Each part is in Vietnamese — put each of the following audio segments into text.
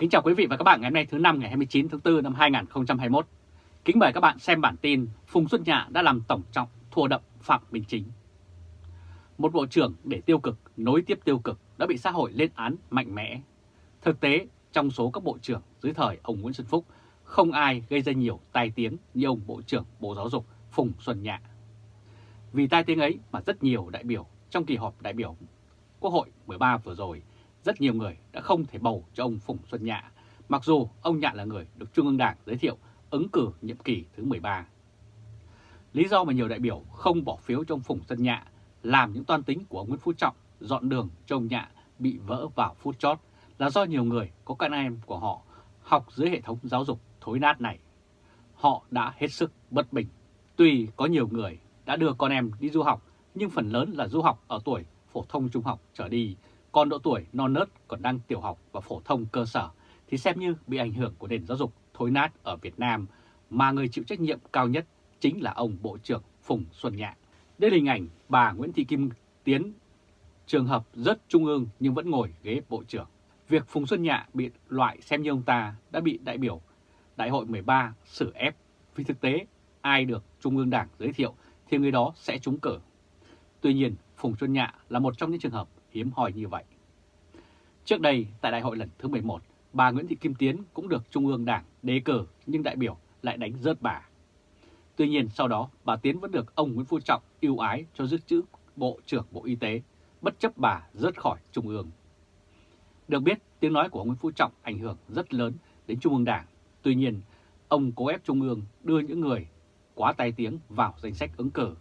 Kính chào quý vị và các bạn ngày hôm nay thứ năm ngày 29 tháng 4 năm 2021. Kính mời các bạn xem bản tin Phùng Xuân Nhạ đã làm tổng trọng thua đậm Phạm Minh Chính. Một bộ trưởng để tiêu cực nối tiếp tiêu cực đã bị xã hội lên án mạnh mẽ. Thực tế, trong số các bộ trưởng dưới thời ông Nguyễn Xuân Phúc, không ai gây ra nhiều tai tiếng như ông Bộ trưởng Bộ Giáo dục Phùng Xuân Nhạ. Vì tai tiếng ấy mà rất nhiều đại biểu trong kỳ họp đại biểu Quốc hội 13 vừa rồi, rất nhiều người đã không thể bầu cho ông Phùng Xuân Nhạ, mặc dù ông Nhạ là người được Trung ương Đảng giới thiệu ứng cử nhiệm kỳ thứ 13. Lý do mà nhiều đại biểu không bỏ phiếu cho ông Phùng Xuân Nhạ làm những toan tính của ông Nguyễn Phú Trọng dọn đường cho ông Nhạ bị vỡ vào phút chót là do nhiều người có con em của họ học dưới hệ thống giáo dục thối nát này. Họ đã hết sức bất bình. Tuy có nhiều người đã đưa con em đi du học, nhưng phần lớn là du học ở tuổi phổ thông trung học trở đi, còn độ tuổi non nớt còn đang tiểu học và phổ thông cơ sở thì xem như bị ảnh hưởng của nền giáo dục thối nát ở Việt Nam, mà người chịu trách nhiệm cao nhất chính là ông Bộ trưởng Phùng Xuân Nhạ. Đây là hình ảnh bà Nguyễn Thị Kim Tiến, trường hợp rất trung ương nhưng vẫn ngồi ghế Bộ trưởng. Việc Phùng Xuân Nhạ bị loại xem như ông ta đã bị đại biểu Đại hội 13 xử ép vì thực tế ai được Trung ương Đảng giới thiệu thì người đó sẽ trúng cử. Tuy nhiên, Phùng Xuân Nhạ là một trong những trường hợp hiếm hoi như vậy. Trước đây, tại đại hội lần thứ 11, bà Nguyễn Thị Kim Tiến cũng được Trung ương Đảng đề cử nhưng đại biểu lại đánh rớt bà. Tuy nhiên sau đó bà Tiến vẫn được ông Nguyễn Phú Trọng ưu ái cho giữ chữ Bộ trưởng Bộ Y tế, bất chấp bà rớt khỏi Trung ương. Được biết, tiếng nói của ông Nguyễn Phú Trọng ảnh hưởng rất lớn đến Trung ương Đảng. Tuy nhiên, ông cố ép Trung ương đưa những người quá tai tiếng vào danh sách ứng cử.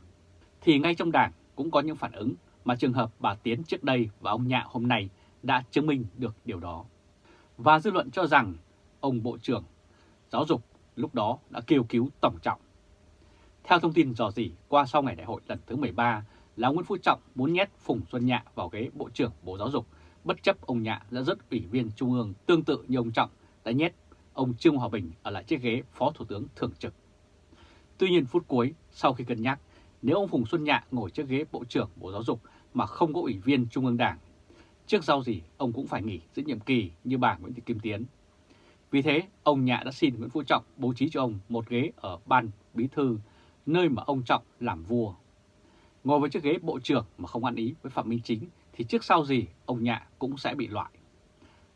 Thì ngay trong Đảng cũng có những phản ứng mà trường hợp bà Tiến trước đây và ông Nhạ hôm nay đã chứng minh được điều đó. Và dư luận cho rằng ông Bộ trưởng Giáo dục lúc đó đã kêu cứu Tổng Trọng. Theo thông tin dò dỉ qua sau ngày đại hội lần thứ 13 là Nguyễn Phú Trọng muốn nhét Phùng Xuân Nhạ vào ghế Bộ trưởng Bộ Giáo dục, bất chấp ông Nhạ đã rất ủy viên Trung ương tương tự như ông Trọng đã nhét ông Trương Hòa Bình ở lại chiếc ghế Phó Thủ tướng Thường trực. Tuy nhiên phút cuối, sau khi cân nhắc, nếu ông Phùng Xuân Nhạ ngồi trước ghế Bộ trưởng Bộ Giáo dục mà không có ủy viên Trung ương Đảng, trước sau gì ông cũng phải nghỉ giữ nhiệm kỳ như bà Nguyễn Thị Kim Tiến. Vì thế, ông Nhạ đã xin Nguyễn Phú Trọng bố trí cho ông một ghế ở ban bí thư, nơi mà ông Trọng làm vua. Ngồi với chiếc ghế bộ trưởng mà không ăn ý với Phạm Minh Chính thì trước sau gì ông Nhạ cũng sẽ bị loại.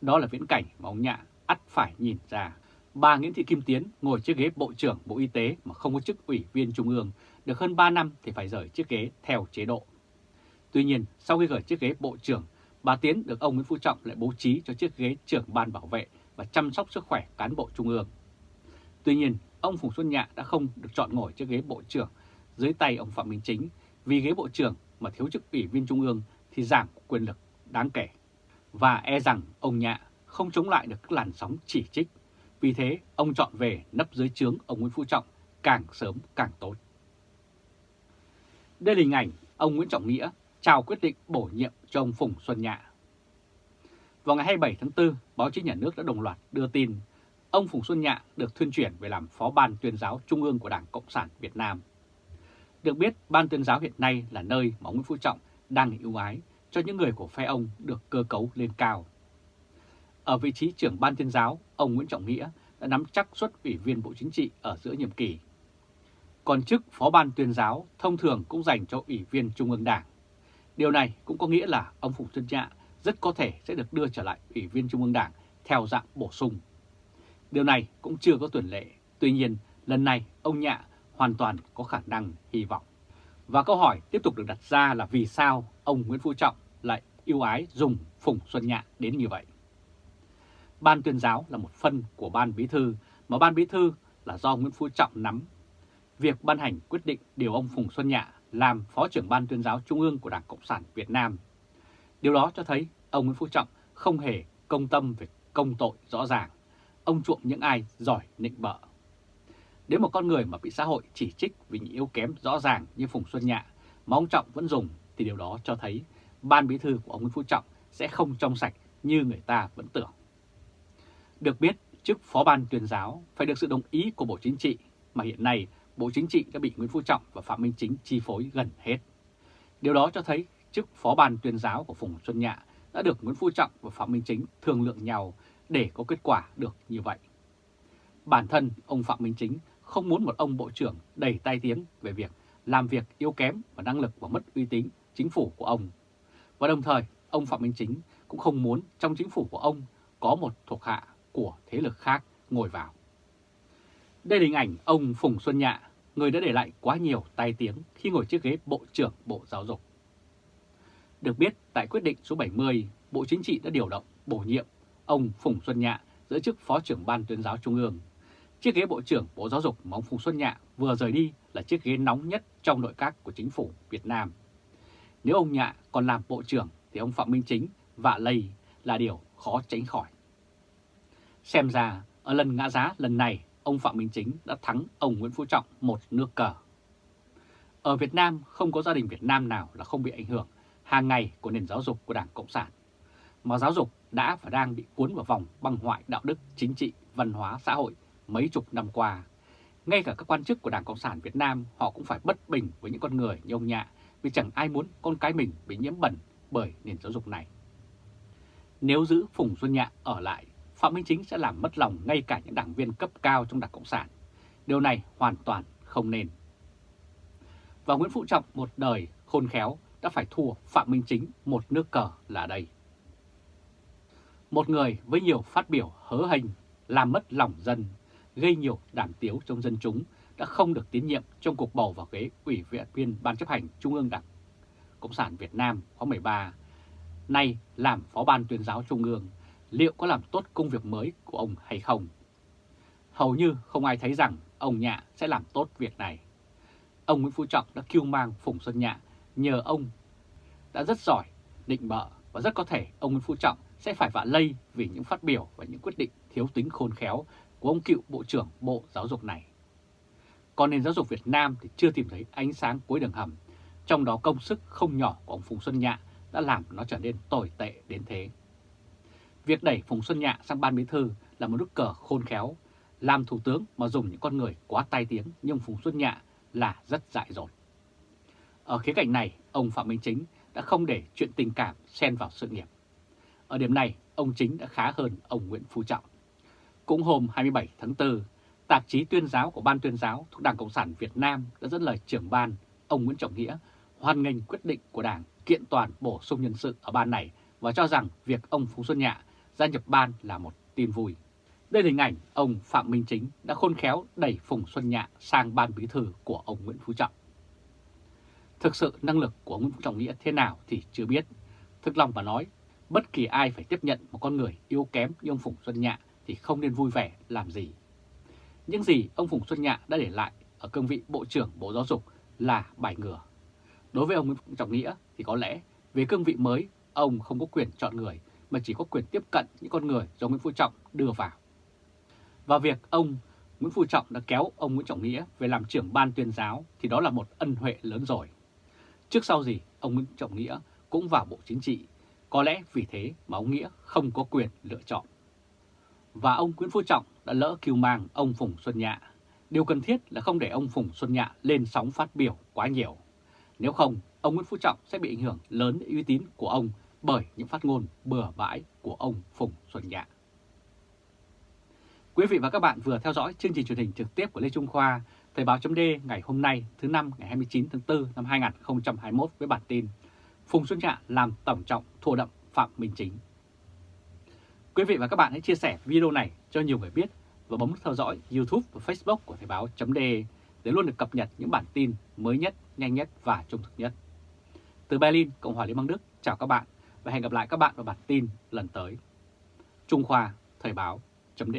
Đó là viễn cảnh mà ông Nhạ ắt phải nhìn ra. Bà Nguyễn Thị Kim Tiến ngồi chiếc ghế Bộ trưởng Bộ Y tế mà không có chức ủy viên Trung ương, được hơn 3 năm thì phải rời chiếc ghế theo chế độ. Tuy nhiên, sau khi rời chiếc ghế Bộ trưởng, bà Tiến được ông Nguyễn Phú Trọng lại bố trí cho chiếc ghế trưởng ban bảo vệ và chăm sóc sức khỏe cán bộ Trung ương. Tuy nhiên, ông Phùng Xuân Nhạ đã không được chọn ngồi chiếc ghế Bộ trưởng dưới tay ông Phạm Minh Chính vì ghế Bộ trưởng mà thiếu chức ủy viên Trung ương thì giảm quyền lực đáng kể. Và e rằng ông Nhạ không chống lại được các làn sóng chỉ trích. Vì thế, ông chọn về nấp dưới trướng ông Nguyễn Phú Trọng càng sớm càng tốt. Đây là hình ảnh ông Nguyễn Trọng Nghĩa trao quyết định bổ nhiệm cho ông Phùng Xuân Nhạ. Vào ngày 27 tháng 4, báo chí nhà nước đã đồng loạt đưa tin ông Phùng Xuân Nhạ được thuyên chuyển về làm Phó Ban tuyên giáo Trung ương của Đảng Cộng sản Việt Nam. Được biết, Ban tuyên giáo hiện nay là nơi mà ông Nguyễn Phú Trọng đang ưu ái cho những người của phe ông được cơ cấu lên cao. Ở vị trí trưởng ban tuyên giáo, ông Nguyễn Trọng Nghĩa đã nắm chắc suất ủy viên Bộ Chính trị ở giữa nhiệm kỳ. Còn chức phó ban tuyên giáo thông thường cũng dành cho ủy viên Trung ương Đảng. Điều này cũng có nghĩa là ông Phùng Xuân Nhạ rất có thể sẽ được đưa trở lại ủy viên Trung ương Đảng theo dạng bổ sung. Điều này cũng chưa có tuyển lệ, tuy nhiên lần này ông Nhạ hoàn toàn có khả năng hy vọng. Và câu hỏi tiếp tục được đặt ra là vì sao ông Nguyễn Phú Trọng lại yêu ái dùng Phùng Xuân Nhạ đến như vậy. Ban tuyên giáo là một phân của Ban Bí Thư, mà Ban Bí Thư là do Nguyễn Phú Trọng nắm. Việc ban hành quyết định điều ông Phùng Xuân Nhạ làm Phó trưởng Ban tuyên giáo Trung ương của Đảng Cộng sản Việt Nam. Điều đó cho thấy ông Nguyễn Phú Trọng không hề công tâm về công tội rõ ràng. Ông chuộng những ai giỏi nịnh bợ. đến một con người mà bị xã hội chỉ trích vì những yếu kém rõ ràng như Phùng Xuân Nhạ mà ông Trọng vẫn dùng thì điều đó cho thấy ban bí thư của ông Nguyễn Phú Trọng sẽ không trong sạch như người ta vẫn tưởng. Được biết, chức phó ban tuyên giáo phải được sự đồng ý của Bộ Chính trị, mà hiện nay Bộ Chính trị đã bị Nguyễn Phú Trọng và Phạm Minh Chính chi phối gần hết. Điều đó cho thấy chức phó ban tuyên giáo của Phùng Xuân Nhạ đã được Nguyễn Phú Trọng và Phạm Minh Chính thương lượng nhau để có kết quả được như vậy. Bản thân ông Phạm Minh Chính không muốn một ông Bộ trưởng đầy tai tiếng về việc làm việc yếu kém và năng lực và mất uy tín chính phủ của ông. Và đồng thời, ông Phạm Minh Chính cũng không muốn trong chính phủ của ông có một thuộc hạ của thế lực khác ngồi vào. Đây là hình ảnh ông Phùng Xuân Nhạ, người đã để lại quá nhiều tai tiếng khi ngồi chiếc ghế Bộ trưởng Bộ Giáo dục. Được biết, tại quyết định số 70, Bộ Chính trị đã điều động, bổ nhiệm ông Phùng Xuân Nhạ giữ chức Phó trưởng Ban tuyên giáo Trung ương. Chiếc ghế Bộ trưởng Bộ Giáo dục mà ông Phùng Xuân Nhạ vừa rời đi là chiếc ghế nóng nhất trong nội các của chính phủ Việt Nam. Nếu ông Nhạ còn làm Bộ trưởng thì ông Phạm Minh Chính vạ lây là điều khó tránh khỏi. Xem ra, ở lần ngã giá lần này, ông Phạm Minh Chính đã thắng ông Nguyễn Phú Trọng một nước cờ. Ở Việt Nam, không có gia đình Việt Nam nào là không bị ảnh hưởng hàng ngày của nền giáo dục của Đảng Cộng sản. Mà giáo dục đã và đang bị cuốn vào vòng băng hoại đạo đức, chính trị, văn hóa, xã hội mấy chục năm qua. Ngay cả các quan chức của Đảng Cộng sản Việt Nam họ cũng phải bất bình với những con người như ông Nhạ vì chẳng ai muốn con cái mình bị nhiễm bẩn bởi nền giáo dục này. Nếu giữ Phùng Xuân Nhạ ở lại, Phạm Minh Chính sẽ làm mất lòng ngay cả những đảng viên cấp cao trong Đảng Cộng sản. Điều này hoàn toàn không nên. Và Nguyễn Phú Trọng một đời khôn khéo đã phải thua Phạm Minh Chính một nước cờ là đây. Một người với nhiều phát biểu hớ hình, làm mất lòng dân, gây nhiều đảm tiếu trong dân chúng đã không được tín nhiệm trong cuộc bầu vào ghế ủy viện viên Ban chấp hành Trung ương Đảng Cộng sản Việt Nam khóa 13, nay làm Phó Ban tuyên giáo Trung ương, liệu có làm tốt công việc mới của ông hay không? Hầu như không ai thấy rằng ông Nhạ sẽ làm tốt việc này. Ông Nguyễn Phú Trọng đã kêu mang Phùng Xuân Nhạ nhờ ông đã rất giỏi, định bợ và rất có thể ông Nguyễn Phú Trọng sẽ phải vạ lây vì những phát biểu và những quyết định thiếu tính khôn khéo của ông cựu Bộ trưởng Bộ Giáo dục này. Còn nền giáo dục Việt Nam thì chưa tìm thấy ánh sáng cuối đường hầm, trong đó công sức không nhỏ của ông Phùng Xuân Nhạ đã làm nó trở nên tồi tệ đến thế. Việc đẩy Phùng Xuân Nhạ sang ban bí thư là một nước cờ khôn khéo, làm thủ tướng mà dùng những con người quá tai tiếng như ông Phùng Xuân Nhạ là rất dại dột. Ở khía cạnh này, ông Phạm Minh Chính đã không để chuyện tình cảm xen vào sự nghiệp. Ở điểm này, ông Chính đã khá hơn ông Nguyễn Phú Trọng. Cũng hôm 27 tháng 4, tạp chí tuyên giáo của Ban tuyên giáo thuộc Đảng Cộng sản Việt Nam đã dẫn lời trưởng ban, ông Nguyễn Trọng Nghĩa, hoan nghênh quyết định của Đảng kiện toàn bổ sung nhân sự ở ban này và cho rằng việc ông Phú Xuân Nhạ gia nhập ban là một tin vui. Đây là hình ảnh ông Phạm Minh Chính đã khôn khéo đẩy Phùng Xuân Nhạ sang ban bí thư của ông Nguyễn Phú Trọng. Thực sự năng lực của Nguyễn Phú Trọng Nghĩa thế nào thì chưa biết. Thực lòng mà nói, bất kỳ ai phải tiếp nhận một con người yếu kém như ông Phùng Xuân Nhạ thì không nên vui vẻ làm gì. Những gì ông Phùng Xuân Nhạ đã để lại ở cương vị Bộ trưởng Bộ Giáo dục là bài ngửa. Đối với ông Nguyễn Phú Trọng Nghĩa thì có lẽ về cương vị mới, ông không có quyền chọn người mà chỉ có quyền tiếp cận những con người do Nguyễn Phú Trọng đưa vào. Và việc ông Nguyễn Phú Trọng đã kéo ông Nguyễn Trọng Nghĩa về làm trưởng ban tuyên giáo thì đó là một ân huệ lớn rồi. Trước sau gì, ông Nguyễn Trọng Nghĩa cũng vào Bộ Chính trị, có lẽ vì thế mà ông Nghĩa không có quyền lựa chọn. Và ông Nguyễn Phú Trọng đã lỡ cứu mang ông Phùng Xuân Nhạ. Điều cần thiết là không để ông Phùng Xuân Nhạ lên sóng phát biểu quá nhiều. Nếu không, ông Nguyễn Phú Trọng sẽ bị ảnh hưởng lớn đến uy tín của ông bởi những phát ngôn bừa bãi của ông Phùng Xuân Nhạ. Quý vị và các bạn vừa theo dõi chương trình truyền hình trực tiếp của Lê Trung Khoa, Thời báo chấm ngày hôm nay thứ năm ngày 29 tháng 4 năm 2021 với bản tin Phùng Xuân Nhạ làm tổng trọng thua đậm Phạm Minh Chính. Quý vị và các bạn hãy chia sẻ video này cho nhiều người biết và bấm theo dõi YouTube và Facebook của Thời báo chấm để luôn được cập nhật những bản tin mới nhất, nhanh nhất và trung thực nhất. Từ Berlin, Cộng hòa Liên bang Đức, chào các bạn và hẹn gặp lại các bạn vào bản tin lần tới. Trung Khoa, Thời báo, chấm